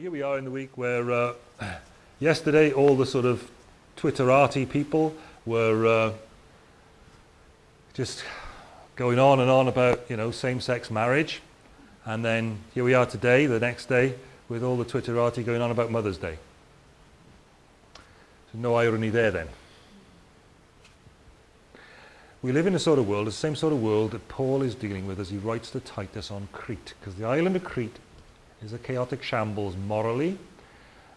here we are in the week where uh, yesterday all the sort of Twitterati people were uh, just going on and on about, you know, same-sex marriage. And then here we are today, the next day, with all the Twitterati going on about Mother's Day. So no irony there then. We live in a sort of world, the same sort of world that Paul is dealing with as he writes to Titus on Crete. Because the island of Crete is a chaotic shambles morally.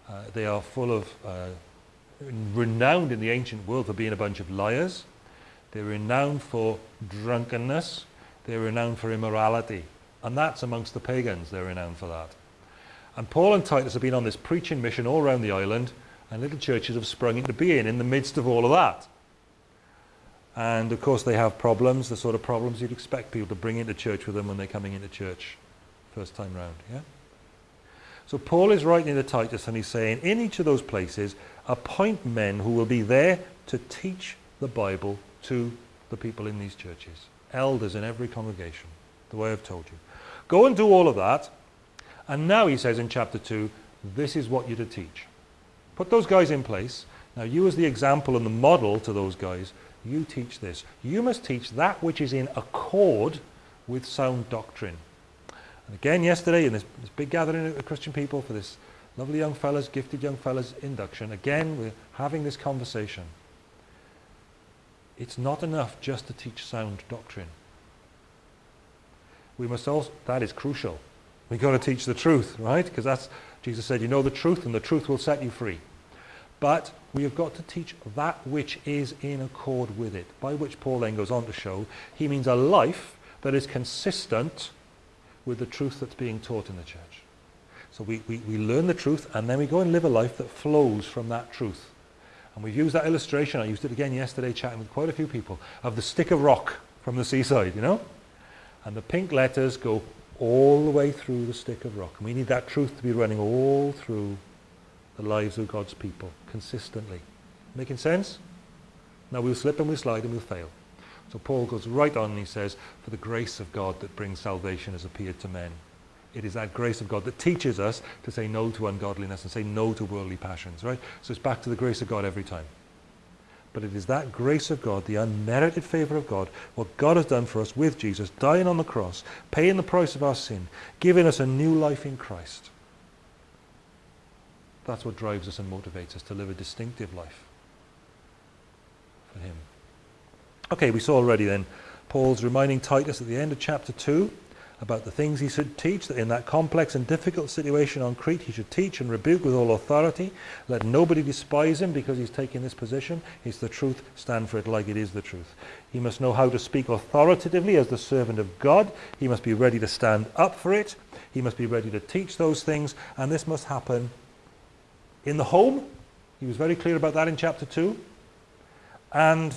Uh, they are full of, uh, renowned in the ancient world for being a bunch of liars. They're renowned for drunkenness. They're renowned for immorality. And that's amongst the pagans, they're renowned for that. And Paul and Titus have been on this preaching mission all around the island, and little churches have sprung into being in the midst of all of that. And of course they have problems, the sort of problems you'd expect people to bring into church with them when they're coming into church first time round. Yeah? So Paul is writing to Titus and he's saying, in each of those places, appoint men who will be there to teach the Bible to the people in these churches. Elders in every congregation, the way I've told you. Go and do all of that. And now he says in chapter 2, this is what you're to teach. Put those guys in place. Now you as the example and the model to those guys, you teach this. You must teach that which is in accord with sound doctrine. And again yesterday in this, this big gathering of Christian people for this lovely young fellas, gifted young fellas induction, again we're having this conversation. It's not enough just to teach sound doctrine. We must also, that is crucial. We've got to teach the truth, right? Because that's, Jesus said, you know the truth and the truth will set you free. But we have got to teach that which is in accord with it, by which Paul then goes on to show he means a life that is consistent with the truth that's being taught in the church. So we, we, we learn the truth and then we go and live a life that flows from that truth. And we've used that illustration, I used it again yesterday chatting with quite a few people, of the stick of rock from the seaside, you know? And the pink letters go all the way through the stick of rock. And we need that truth to be running all through the lives of God's people consistently. Making sense? Now we'll slip and we'll slide and we'll fail. So Paul goes right on and he says, for the grace of God that brings salvation has appeared to men. It is that grace of God that teaches us to say no to ungodliness and say no to worldly passions, right? So it's back to the grace of God every time. But it is that grace of God, the unmerited favor of God, what God has done for us with Jesus, dying on the cross, paying the price of our sin, giving us a new life in Christ. That's what drives us and motivates us to live a distinctive life for him. Okay, we saw already then Paul's reminding Titus at the end of chapter 2 about the things he should teach, that in that complex and difficult situation on Crete he should teach and rebuke with all authority. Let nobody despise him because he's taking this position. It's the truth, stand for it like it is the truth. He must know how to speak authoritatively as the servant of God. He must be ready to stand up for it. He must be ready to teach those things, and this must happen in the home. He was very clear about that in chapter 2. And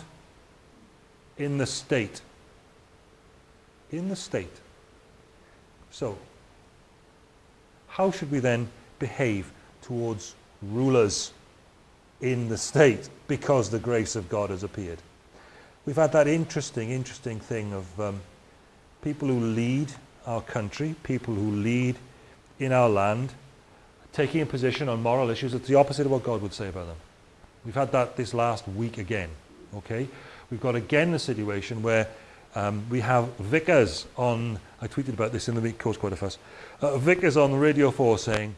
in the state. In the state. So, how should we then behave towards rulers in the state because the grace of God has appeared? We've had that interesting, interesting thing of um, people who lead our country, people who lead in our land, taking a position on moral issues that's the opposite of what God would say about them. We've had that this last week again, okay? We've got again a situation where um, we have vicars on, I tweeted about this in the week, caused quite a fuss, uh, vicars on Radio 4 saying,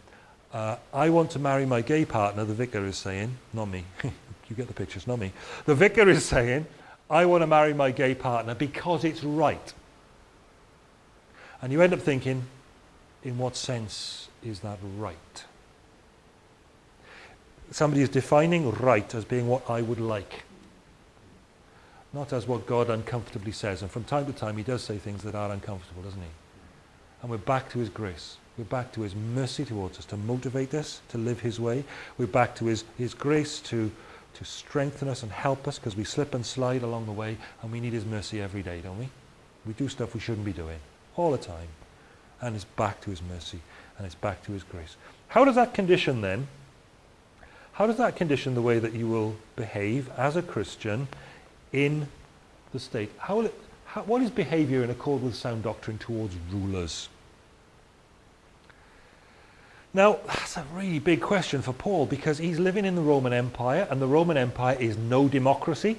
uh, I want to marry my gay partner, the vicar is saying, not me, you get the pictures, not me. The vicar is saying, I want to marry my gay partner because it's right. And you end up thinking, in what sense is that right? Somebody is defining right as being what I would like not as what God uncomfortably says. And from time to time, he does say things that are uncomfortable, doesn't he? And we're back to his grace. We're back to his mercy towards us to motivate us to live his way. We're back to his, his grace to, to strengthen us and help us because we slip and slide along the way and we need his mercy every day, don't we? We do stuff we shouldn't be doing all the time. And it's back to his mercy and it's back to his grace. How does that condition then, how does that condition the way that you will behave as a Christian in the state. How it, how, what is behavior in accord with sound doctrine towards rulers? Now, that's a really big question for Paul because he's living in the Roman Empire and the Roman Empire is no democracy.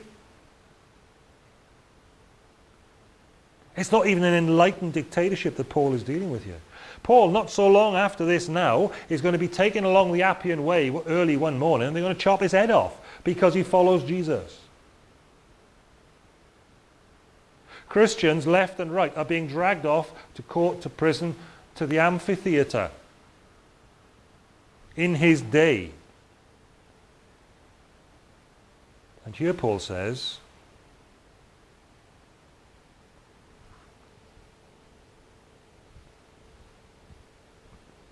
It's not even an enlightened dictatorship that Paul is dealing with here. Paul, not so long after this now, is going to be taken along the Appian Way early one morning and they're going to chop his head off because he follows Jesus. Christians left and right are being dragged off to court, to prison, to the amphitheatre in his day. And here Paul says,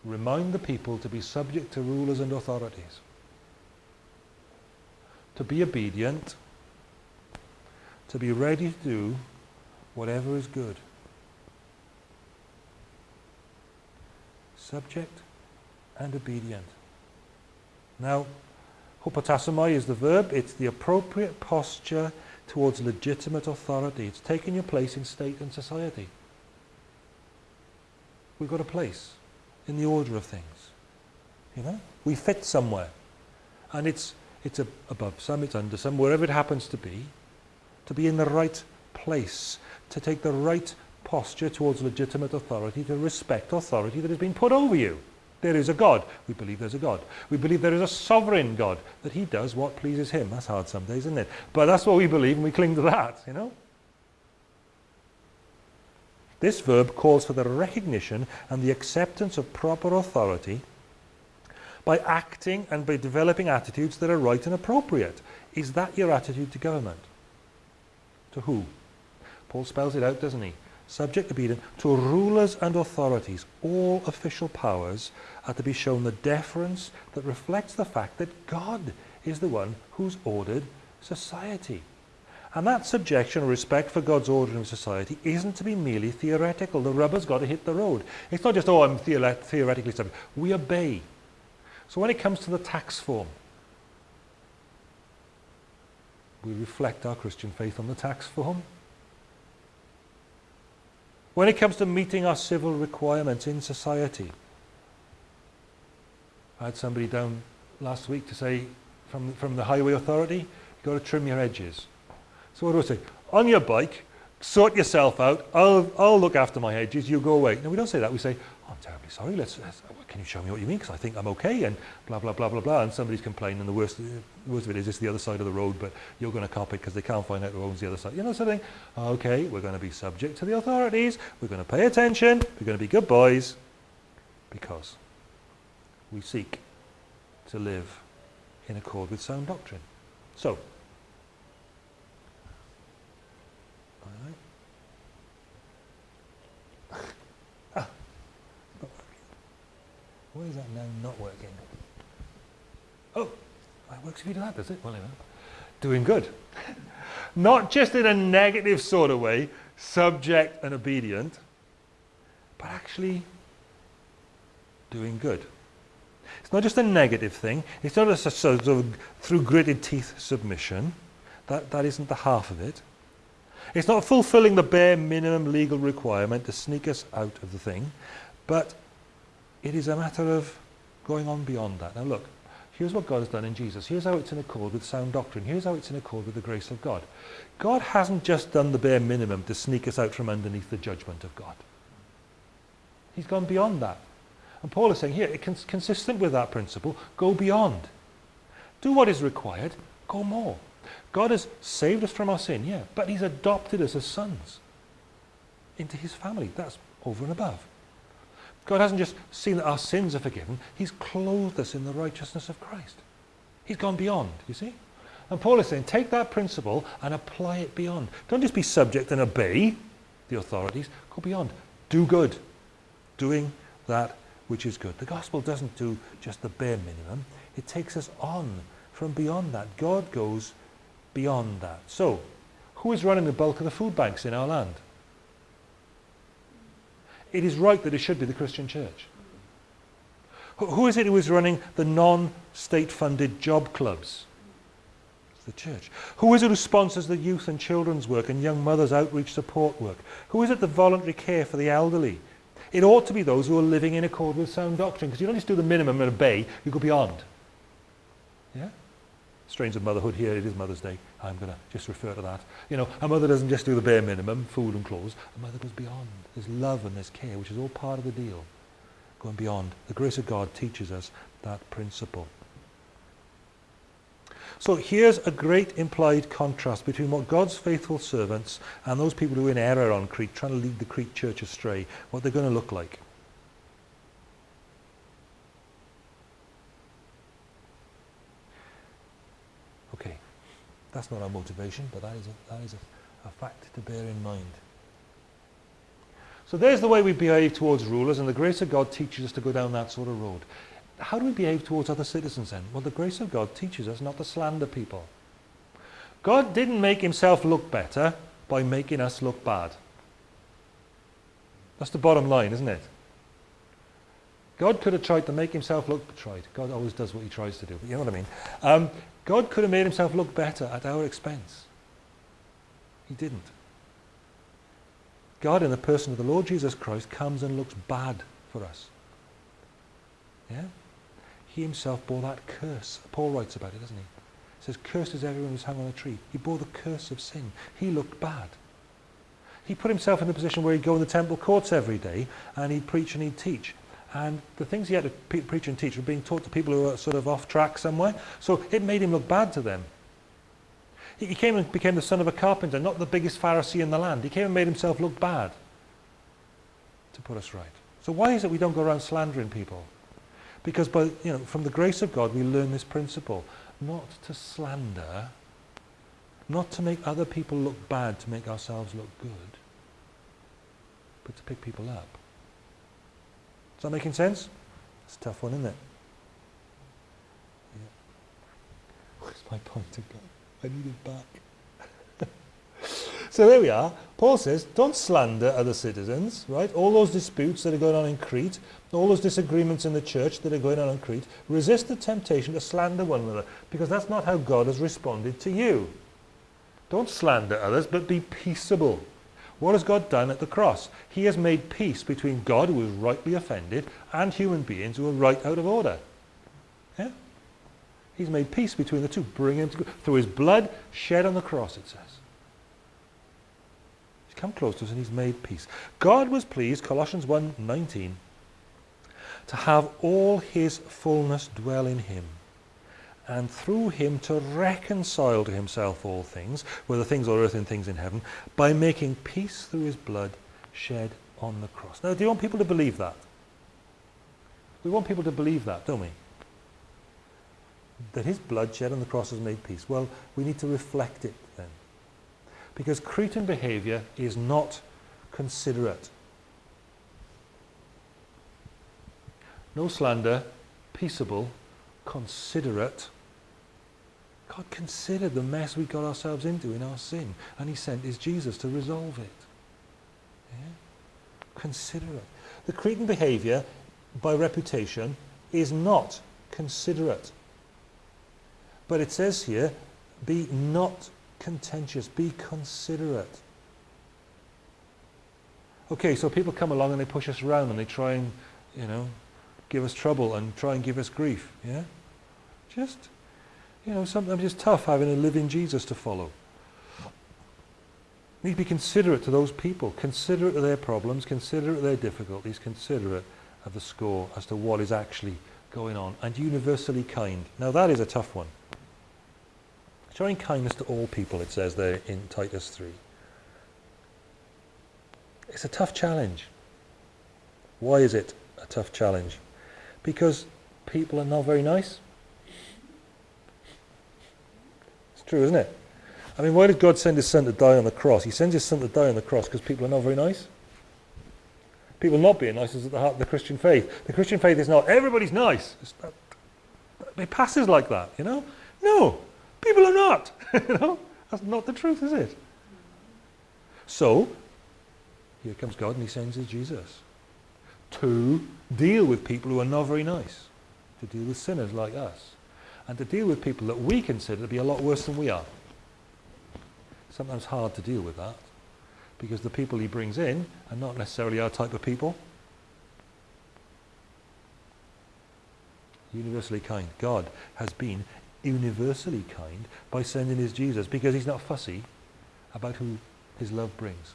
remind the people to be subject to rulers and authorities, to be obedient, to be ready to do whatever is good. Subject and obedient. Now, hupotasomai is the verb. It's the appropriate posture towards legitimate authority. It's taking your place in state and society. We've got a place in the order of things. You know, we fit somewhere. And it's, it's above some, it's under some, wherever it happens to be, to be in the right place, to take the right posture towards legitimate authority, to respect authority that has been put over you. There is a God. We believe there's a God. We believe there is a sovereign God, that he does what pleases him. That's hard some days, isn't it? But that's what we believe and we cling to that, you know. This verb calls for the recognition and the acceptance of proper authority by acting and by developing attitudes that are right and appropriate. Is that your attitude to government? To who? Paul spells it out, doesn't he? Subject obedient to rulers and authorities. All official powers are to be shown the deference that reflects the fact that God is the one who's ordered society. And that subjection or respect for God's order in society isn't to be merely theoretical. The rubber's got to hit the road. It's not just, oh, I'm theoretically subject. We obey. So when it comes to the tax form, we reflect our Christian faith on the tax form. When it comes to meeting our civil requirements in society, I had somebody down last week to say from, from the highway authority, you've got to trim your edges. So what do I say? On your bike, sort yourself out. I'll, I'll look after my edges, You go away. No, we don't say that. We say, I'm terribly sorry, let's, let's can you show me what you mean? Because I think I'm okay, and blah, blah, blah, blah, blah. And somebody's complaining, and the worst, the worst of it is it's the other side of the road, but you're going to cop it because they can't find out who owns the other side. You know something? Okay, we're going to be subject to the authorities. We're going to pay attention. We're going to be good boys because we seek to live in accord with sound doctrine. So, if you do that, does it? Well, anyway. Doing good. not just in a negative sort of way, subject and obedient, but actually doing good. It's not just a negative thing. It's not a sort of through gritted teeth submission. That, that isn't the half of it. It's not fulfilling the bare minimum legal requirement to sneak us out of the thing, but it is a matter of going on beyond that. Now look, here's what God has done in Jesus. Here's how it's in accord with sound doctrine. Here's how it's in accord with the grace of God. God hasn't just done the bare minimum to sneak us out from underneath the judgment of God. He's gone beyond that. And Paul is saying here, it's consistent with that principle, go beyond. Do what is required, go more. God has saved us from our sin, yeah, but he's adopted us as sons into his family. That's over and above. God hasn't just seen that our sins are forgiven, he's clothed us in the righteousness of Christ. He's gone beyond, you see? And Paul is saying, take that principle and apply it beyond. Don't just be subject and obey the authorities. Go beyond. Do good. Doing that which is good. The gospel doesn't do just the bare minimum. It takes us on from beyond that. God goes beyond that. So, who is running the bulk of the food banks in our land? It is right that it should be the Christian church. Who is it who is running the non-state funded job clubs? It's the church. Who is it who sponsors the youth and children's work and young mothers outreach support work? Who is it the voluntary care for the elderly? It ought to be those who are living in accord with sound doctrine, because you don't just do the minimum and obey, you go beyond. Yeah? strains of motherhood here it is mother's day. I'm going to just refer to that. You know a mother doesn't just do the bare minimum food and clothes. A mother goes beyond. There's love and there's care which is all part of the deal. Going beyond. The grace of god teaches us that principle. So here's a great implied contrast between what God's faithful servants and those people who are in error on Crete, trying to lead the Crete church astray, what they're going to look like. That's not our motivation, but that is a, that is a, a fact to bear in mind. So there's the way we behave towards rulers, and the grace of God teaches us to go down that sort of road how do we behave towards other citizens then? Well, the grace of God teaches us not to slander people. God didn't make himself look better by making us look bad. That's the bottom line, isn't it? God could have tried to make himself look, tried, God always does what he tries to do, but you know what I mean. Um, God could have made himself look better at our expense. He didn't. God in the person of the Lord Jesus Christ comes and looks bad for us. Yeah? He himself bore that curse. Paul writes about it, doesn't he? He says, cursed is everyone who's hung on a tree. He bore the curse of sin. He looked bad. He put himself in the position where he'd go in the temple courts every day and he'd preach and he'd teach. And the things he had to pre preach and teach were being taught to people who were sort of off track somewhere. So it made him look bad to them. He came and became the son of a carpenter, not the biggest Pharisee in the land. He came and made himself look bad to put us right. So why is it we don't go around slandering people? Because by, you know, from the grace of God we learn this principle. Not to slander, not to make other people look bad to make ourselves look good, but to pick people up. Is that making sense? It's a tough one, isn't it? Yeah. Where's my pointer gone? I need it back. So there we are. Paul says, don't slander other citizens, right? All those disputes that are going on in Crete, all those disagreements in the church that are going on in Crete, resist the temptation to slander one another because that's not how God has responded to you. Don't slander others, but be peaceable. What has God done at the cross? He has made peace between God, who is rightly offended, and human beings who are right out of order. Yeah? He's made peace between the two, bringing him together through his blood shed on the cross, it says He's come close to us and he's made peace. God was pleased, Colossians 1.19, to have all his fullness dwell in him, and through him to reconcile to himself all things, whether things on earth and things in heaven, by making peace through his blood shed on the cross. Now, do you want people to believe that? We want people to believe that, don't we? That his blood shed on the cross has made peace. Well, we need to reflect it then. Because Cretan behavior is not considerate. No slander, peaceable, considerate. God considered the mess we got ourselves into in our sin, and he sent his Jesus to resolve it. Yeah? Considerate. The Cretan behavior, by reputation, is not considerate. But it says here, be not contentious, be considerate. Okay, so people come along and they push us around and they try and, you know, give us trouble and try and give us grief, yeah? Just, you know, sometimes it's tough having a living Jesus to follow. We need to be considerate to those people, considerate of their problems, considerate of their difficulties, considerate of the score as to what is actually going on, and universally kind. Now that is a tough one. Showing kindness to all people, it says there in Titus 3. It's a tough challenge. Why is it a tough challenge? Because people are not very nice. It's true, isn't it? I mean, why did God send his son to die on the cross? He sends his son to die on the cross because people are not very nice. People not being nice is at the heart of the Christian faith. The Christian faith is not everybody's nice. It passes like that, you know? No. People are not. you know? That's not the truth, is it? So, here comes God and he sends his Jesus to deal with people who are not very nice, to deal with sinners like us, and to deal with people that we consider to be a lot worse than we are. Sometimes hard to deal with that because the people he brings in are not necessarily our type of people. Universally kind. God has been universally kind by sending his Jesus because he's not fussy about who his love brings.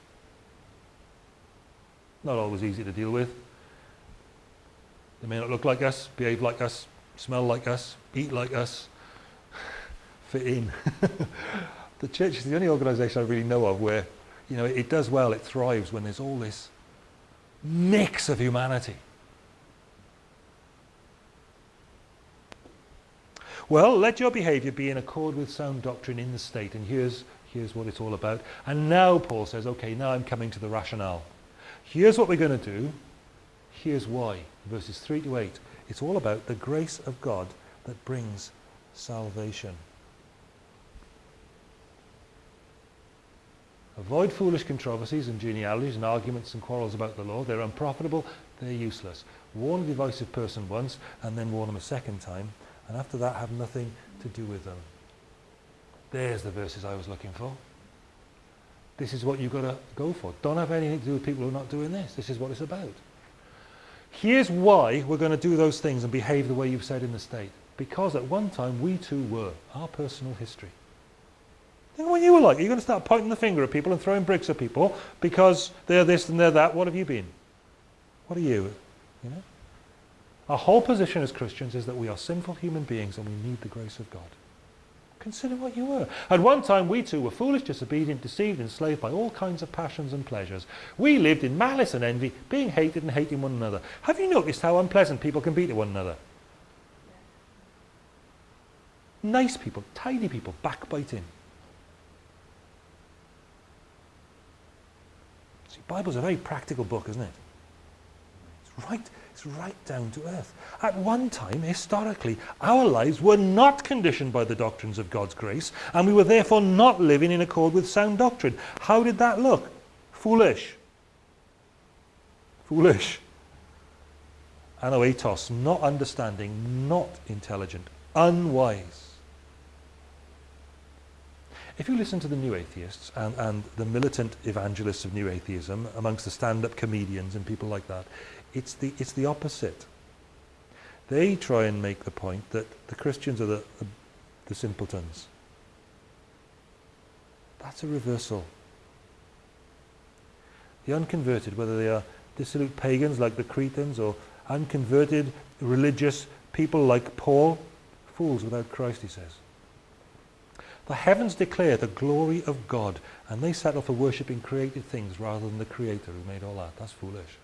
Not always easy to deal with. They may not look like us, behave like us, smell like us, eat like us, fit in. the church is the only organisation I really know of where you know, it does well, it thrives when there's all this mix of humanity. Well, let your behavior be in accord with sound doctrine in the state. And here's, here's what it's all about. And now Paul says, okay, now I'm coming to the rationale. Here's what we're going to do. Here's why. Verses 3 to 8. It's all about the grace of God that brings salvation. Avoid foolish controversies and genealogies and arguments and quarrels about the law. They're unprofitable, they're useless. Warn a divisive person once and then warn them a second time and after that have nothing to do with them. There's the verses I was looking for. This is what you've got to go for. Don't have anything to do with people who are not doing this. This is what it's about. Here's why we're going to do those things and behave the way you've said in the state. Because at one time we too were. Our personal history. Think what you were like. You're going to start pointing the finger at people and throwing bricks at people because they're this and they're that? What have you been? What are you? You know? Our whole position as Christians is that we are sinful human beings and we need the grace of God. Consider what you were. At one time we too were foolish, disobedient, deceived, enslaved by all kinds of passions and pleasures. We lived in malice and envy, being hated and hating one another. Have you noticed how unpleasant people can be to one another? Nice people, tidy people, backbiting. See, Bible's a very practical book, isn't it? Right it's right down to earth. At one time, historically, our lives were not conditioned by the doctrines of God's grace, and we were therefore not living in accord with sound doctrine. How did that look? Foolish. Foolish. Anoetos, not understanding, not intelligent, unwise. If you listen to the new atheists and, and the militant evangelists of new atheism amongst the stand-up comedians and people like that, it's the, it's the opposite. They try and make the point that the Christians are the, the, the simpletons. That's a reversal. The unconverted, whether they are dissolute pagans like the Cretans or unconverted religious people like Paul, fools without Christ, he says. The heavens declare the glory of God and they settle for worshipping created things rather than the creator who made all that. That's foolish.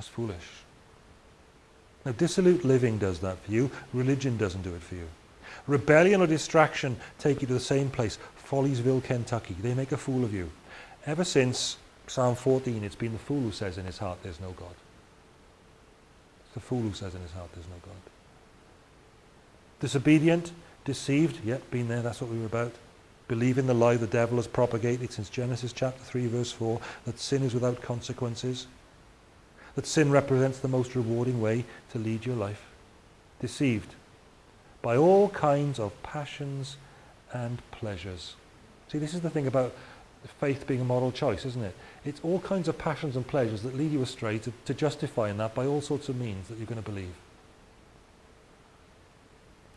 That's foolish. Now, dissolute living does that for you. Religion doesn't do it for you. Rebellion or distraction take you to the same place, Folliesville, Kentucky. They make a fool of you. Ever since Psalm 14, it's been the fool who says in his heart, there's no God. It's the fool who says in his heart, there's no God. Disobedient, deceived, yep, been there, that's what we were about. Believe in the lie the devil has propagated since Genesis chapter 3 verse 4, that sin is without consequences that sin represents the most rewarding way to lead your life. Deceived by all kinds of passions and pleasures. See, this is the thing about faith being a moral choice, isn't it? It's all kinds of passions and pleasures that lead you astray to, to justifying that by all sorts of means that you're going to believe.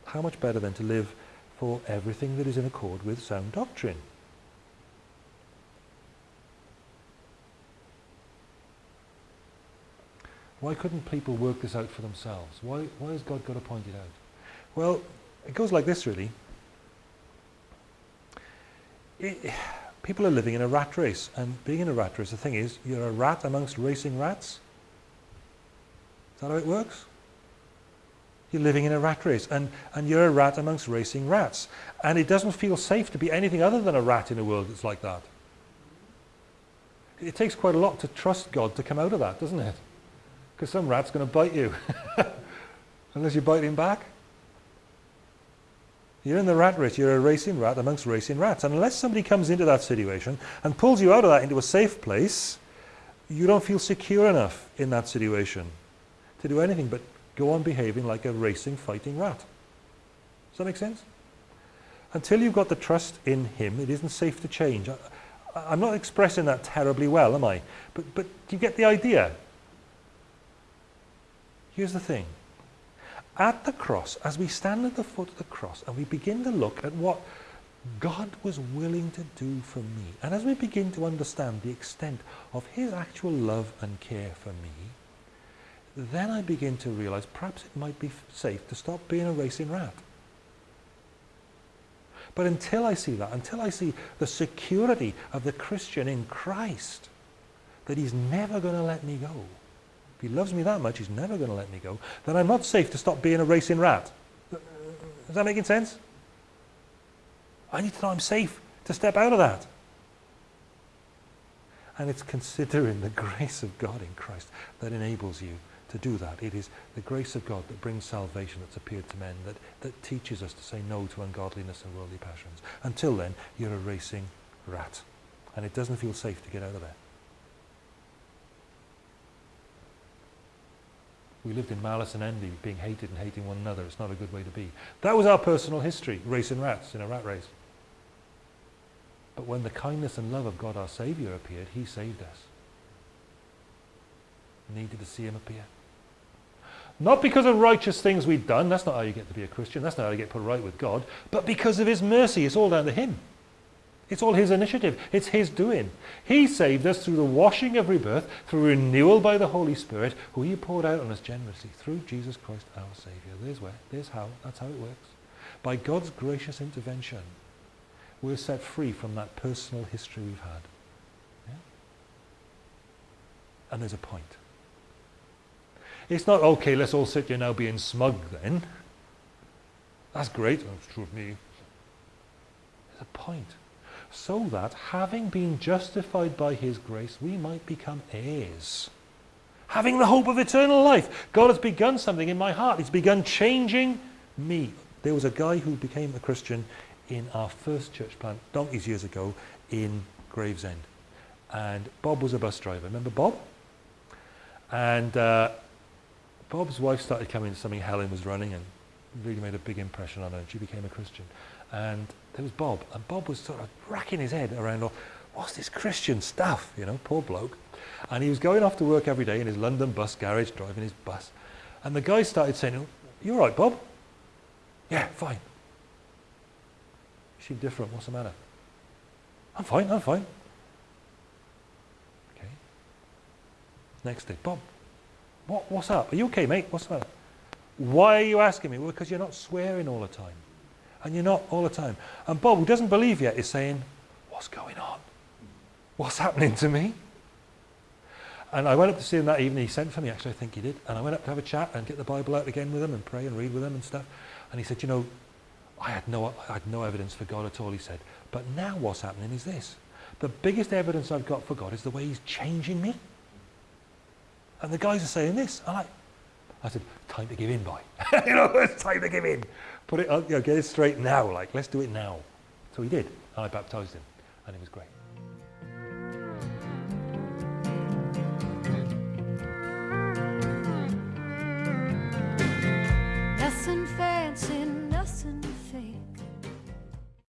How much better then to live for everything that is in accord with sound doctrine? Why couldn't people work this out for themselves? Why, why has God got to point it out? Well, it goes like this really. It, people are living in a rat race and being in a rat race, the thing is, you're a rat amongst racing rats. Is that how it works? You're living in a rat race and, and you're a rat amongst racing rats. And it doesn't feel safe to be anything other than a rat in a world that's like that. It takes quite a lot to trust God to come out of that, doesn't it? Because some rat's going to bite you. Unless you bite him back. You're in the rat race. You're a racing rat amongst racing rats. And unless somebody comes into that situation and pulls you out of that into a safe place, you don't feel secure enough in that situation to do anything but go on behaving like a racing, fighting rat. Does that make sense? Until you've got the trust in him, it isn't safe to change. I, am not expressing that terribly well, am I? But, but you get the idea? Here's the thing. At the cross, as we stand at the foot of the cross and we begin to look at what God was willing to do for me, and as we begin to understand the extent of his actual love and care for me, then I begin to realize perhaps it might be safe to stop being a racing rat. But until I see that, until I see the security of the Christian in Christ, that he's never going to let me go, he loves me that much, he's never going to let me go, then I'm not safe to stop being a racing rat. Is that making sense? I need to know I'm safe to step out of that. And it's considering the grace of God in Christ that enables you to do that. It is the grace of God that brings salvation that's appeared to men, that, that teaches us to say no to ungodliness and worldly passions. Until then, you're a racing rat. And it doesn't feel safe to get out of there. We lived in malice and envy, being hated and hating one another. It's not a good way to be. That was our personal history, racing rats in a rat race. But when the kindness and love of God our Saviour appeared, he saved us. Needed to see him appear. Not because of righteous things we'd done. That's not how you get to be a Christian. That's not how you get put right with God. But because of his mercy. It's all down to him. It's all his initiative. It's his doing. He saved us through the washing of rebirth, through renewal by the Holy Spirit, who he poured out on us generously through Jesus Christ our Saviour. There's where. There's how. That's how it works. By God's gracious intervention, we're set free from that personal history we've had. Yeah? And there's a point. It's not, okay, let's all sit here now being smug then. That's great. That's true of me. There's a point. So that, having been justified by his grace, we might become heirs. Having the hope of eternal life. God has begun something in my heart. He's begun changing me. There was a guy who became a Christian in our first church plant donkeys years ago in Gravesend. And Bob was a bus driver. Remember Bob? And uh, Bob's wife started coming to something Helen was running and really made a big impression on her. And she became a Christian. And there was Bob. And Bob was sort of racking his head around, oh, what's this Christian stuff? You know, poor bloke. And he was going off to work every day in his London bus garage, driving his bus. And the guy started saying, oh, you all right, Bob? Yeah, fine. Seem different. What's the matter? I'm fine, I'm fine. Okay. Next day, Bob, what, what's up? Are you okay, mate? What's the matter? Why are you asking me? Well, because you're not swearing all the time. And you're not all the time. And Bob, who doesn't believe yet, is saying, what's going on? What's happening to me? And I went up to see him that evening. He sent for me, actually, I think he did. And I went up to have a chat and get the Bible out again with him and pray and read with him and stuff. And he said, you know, I had no, I had no evidence for God at all, he said. But now what's happening is this. The biggest evidence I've got for God is the way he's changing me. And the guys are saying this. I like, I said, time to give in, boy. you know, it's time to give in put it, up, you know, get it straight now, like, let's do it now. So he did, and I baptized him, and it was great. Nothing fancy